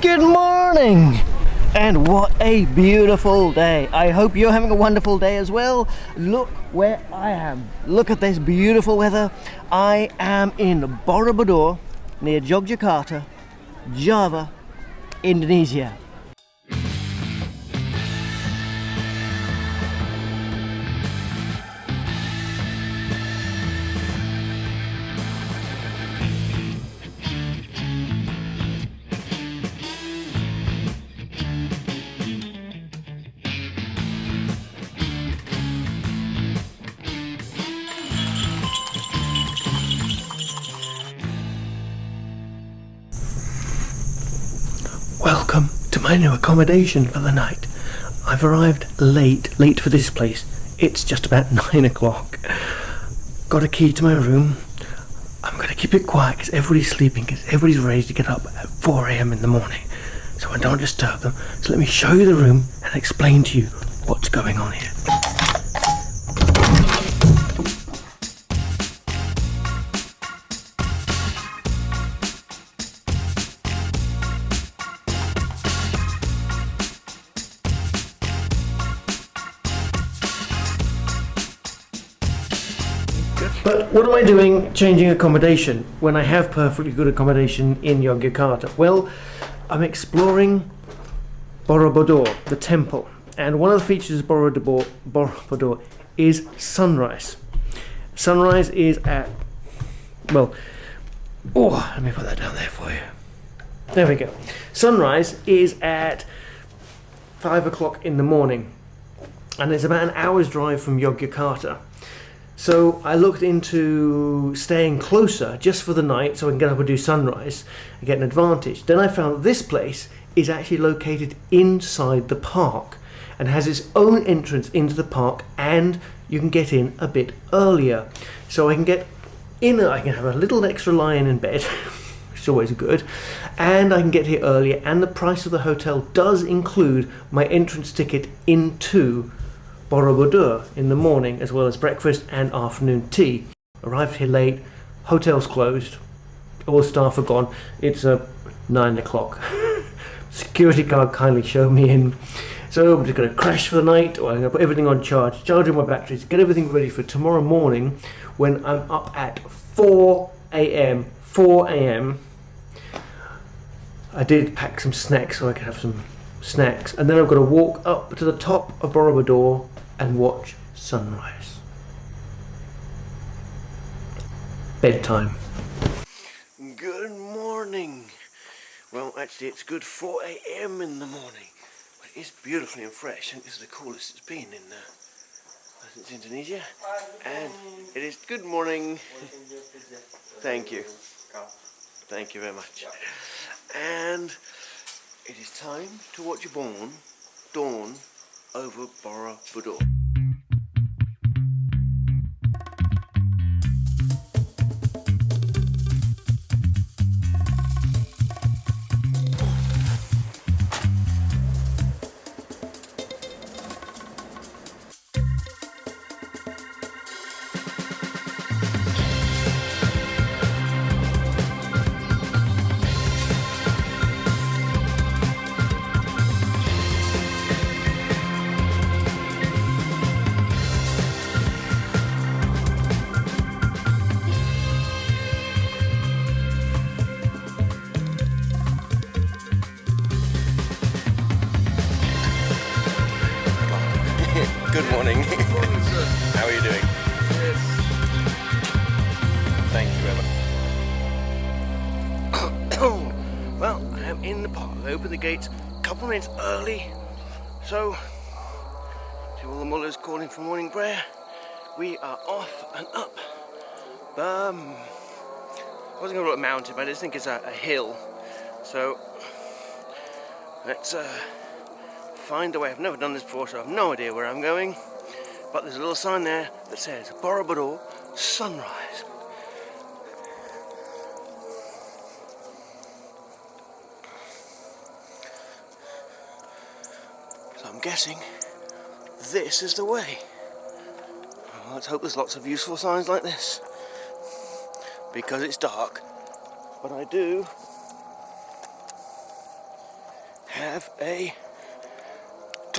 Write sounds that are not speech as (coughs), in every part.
Good morning! And what a beautiful day. I hope you're having a wonderful day as well. Look where I am. Look at this beautiful weather. I am in Borobudur near Yogyakarta, Java, Indonesia. Welcome to my new accommodation for the night. I've arrived late, late for this place. It's just about (laughs) nine o'clock. Got a key to my room. I'm going to keep it quiet because everybody's sleeping because everybody's ready to get up at 4am in the morning. So I don't disturb them. So let me show you the room and explain to you what's going on here. What am I doing changing accommodation when I have perfectly good accommodation in Yogyakarta? Well, I'm exploring Borobudur, the temple. And one of the features of Borobudur, Borobudur is sunrise. Sunrise is at, well, oh, let me put that down there for you. There we go. Sunrise is at five o'clock in the morning. And it's about an hour's drive from Yogyakarta. So I looked into staying closer just for the night so I can get up and do sunrise and get an advantage. Then I found this place is actually located inside the park and has its own entrance into the park and you can get in a bit earlier. So I can get in, I can have a little extra lion in bed, (laughs) which is always good, and I can get here earlier and the price of the hotel does include my entrance ticket into Borobudur in the morning as well as breakfast and afternoon tea. Arrived here late, hotel's closed, all staff are gone. It's uh, 9 o'clock. (laughs) Security guard kindly showed me in. So I'm just going to crash for the night, or I'm going to put everything on charge, charge all my batteries, get everything ready for tomorrow morning when I'm up at 4 a.m. 4 a.m. I did pack some snacks so I could have some snacks, and then I've got to walk up to the top of Borobudur and watch sunrise. Bedtime. Good morning. Well, actually, it's good 4 a.m. in the morning. But it is beautifully and fresh, and this is the coolest it's been in uh, since Indonesia. And it is good morning. Thank you. Thank you very much. And it is time to watch your dawn, dawn over Borobudur. Good morning. (laughs) How are you doing? Thank you much. (coughs) well, I am in the park. I opened the gates a couple of minutes early. So, to all the mullahs calling for morning prayer, we are off and up. Um, I wasn't going to look mountain, but I just think it's a, a hill. So, let's uh, find the way. I've never done this before, so I have no idea where I'm going. But there's a little sign there that says Borobudur Sunrise. So I'm guessing this is the way. Well, let's hope there's lots of useful signs like this. Because it's dark, but I do have a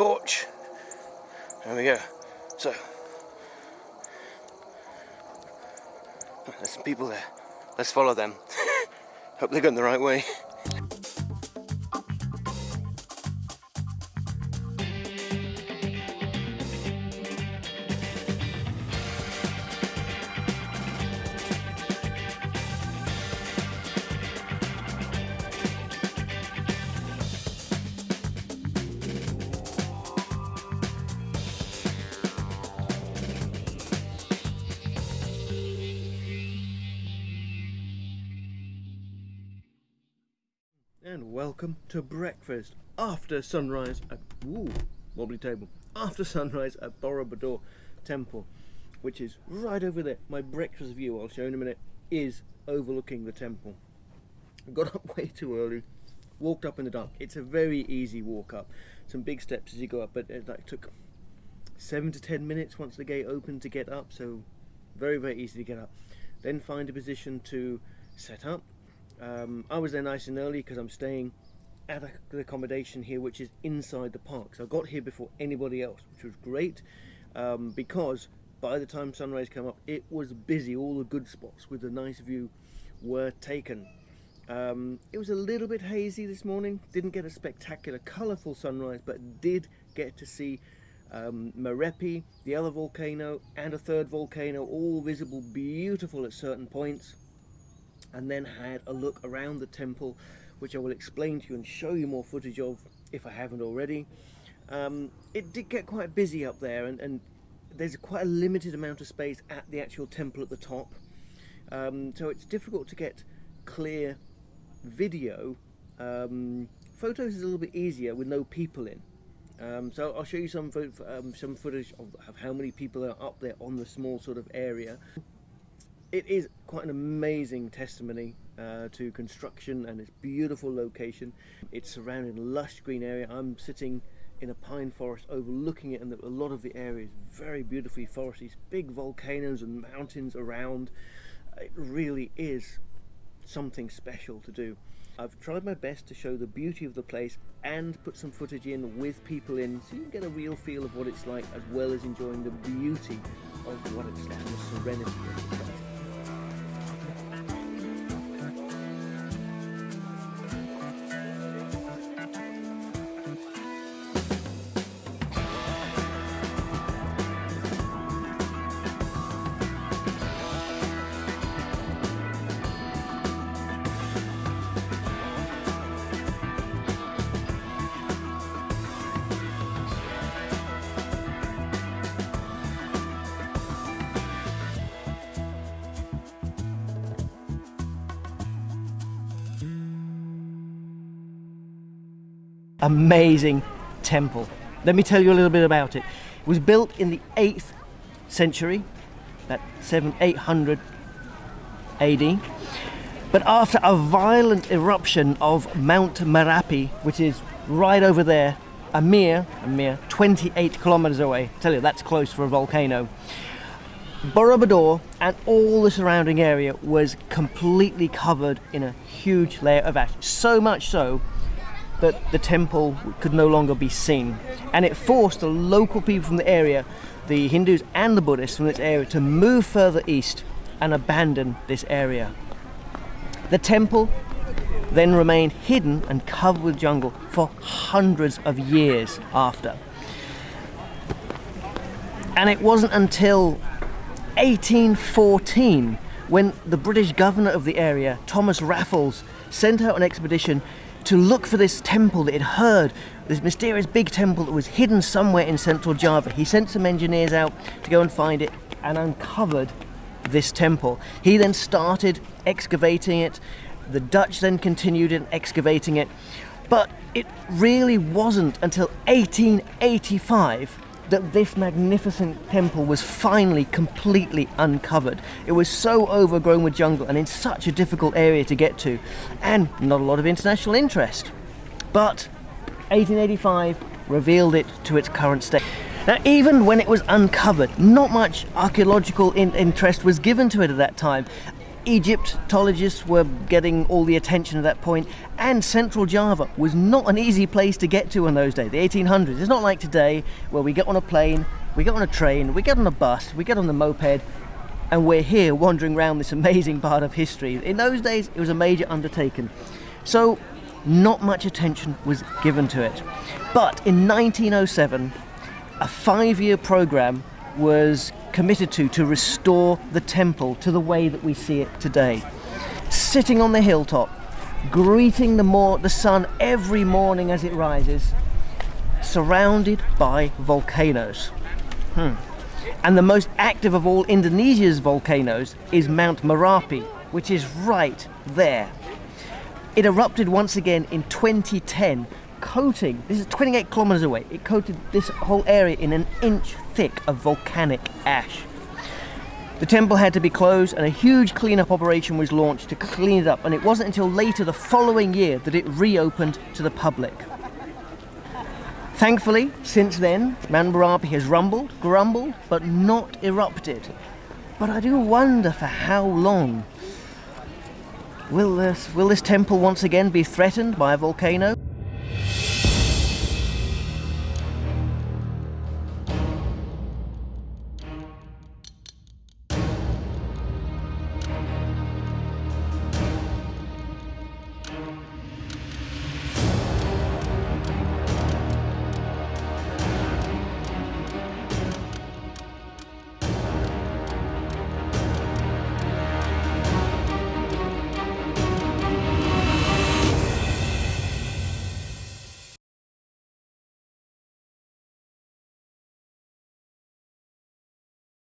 torch. There we go. So, there's some people there. Let's follow them. (laughs) Hope they're going the right way. And welcome to breakfast after sunrise at ooh, wobbly table. After sunrise at Borobudur Temple which is right over there. My breakfast view I'll show in a minute is overlooking the temple. I got up (laughs) way too early walked up in the dark. It's a very easy walk up. Some big steps as you go up but it like, took seven to ten minutes once the gate opened to get up so very very easy to get up. Then find a position to set up um, I was there nice and early because I'm staying at the accommodation here which is inside the park. So I got here before anybody else which was great um, because by the time sunrise came up it was busy. All the good spots with a nice view were taken. Um, it was a little bit hazy this morning. Didn't get a spectacular colorful sunrise but did get to see um, Merapi, the other volcano and a third volcano all visible beautiful at certain points and then had a look around the temple which I will explain to you and show you more footage of if I haven't already. Um, it did get quite busy up there and, and, there's quite a limited amount of space at the actual temple at the top um, so it's difficult to get clear video. Um, photos is a little bit easier with no people in. Um, so I'll show you some um, some footage of, of how many people are up there on the small sort of area it is quite an amazing testimony uh, to construction and its beautiful location. It's surrounded in lush green area. I'm sitting in a pine forest overlooking it and a lot of the area is very beautifully forested. Big volcanoes and mountains around. It really is something special to do. I've tried my best to show the beauty of the place and put some footage in with people in so you can get a real feel of what it's like as well as enjoying the beauty of what it's like and the serenity of the place. Amazing temple. Let me tell you a little bit about it. It was built in the 8th century, that 7 800 AD. But after a violent eruption of Mount Merapi, which is right over there, a mere, a mere 28 kilometers away. I tell you, that's close for a volcano. Borobudur and all the surrounding area was completely covered in a huge layer of ash. So much so that the temple could no longer be seen. And it forced the local people from the area, the Hindus and the Buddhists from this area, to move further east and abandon this area. The temple then remained hidden and covered with jungle for hundreds of years after. And it wasn't until 1814 when the British governor of the area, Thomas Raffles, sent out an expedition to look for this temple that he'd heard, this mysterious big temple that was hidden somewhere in central Java. He sent some engineers out to go and find it and uncovered this temple. He then started excavating it. The Dutch then continued in excavating it. But it really wasn't until 1885 that this magnificent temple was finally completely uncovered. It was so overgrown with jungle and in such a difficult area to get to, and not a lot of international interest. But 1885 revealed it to its current state. Now, even when it was uncovered, not much archaeological in interest was given to it at that time. Egyptologists were getting all the attention at that point, and Central Java was not an easy place to get to in those days, the 1800s. It's not like today where we get on a plane, we get on a train, we get on a bus, we get on the moped, and we're here wandering around this amazing (laughs) part of history. In those days, it was a major undertaking. So, not much attention was given to it. But in 1907, a five year program was committed to to restore the temple to the way that we see it today. Sitting on the hilltop, greeting the, more, the sun every morning as it rises, surrounded by volcanoes. Hmm. And the most active of all Indonesia's volcanoes is Mount Merapi, which is right there. It erupted once again in 2010, coating, this is 28 kilometers away, it coated this whole area in an inch thick of volcanic ash. The temple had to be closed and a huge cleanup operation was launched to clean it up and it wasn't until later the following year that it reopened to the public. Thankfully, since then, Merapi has rumbled, grumbled, but not erupted. But I do wonder for how long. Will this, will this temple once again be threatened by a volcano?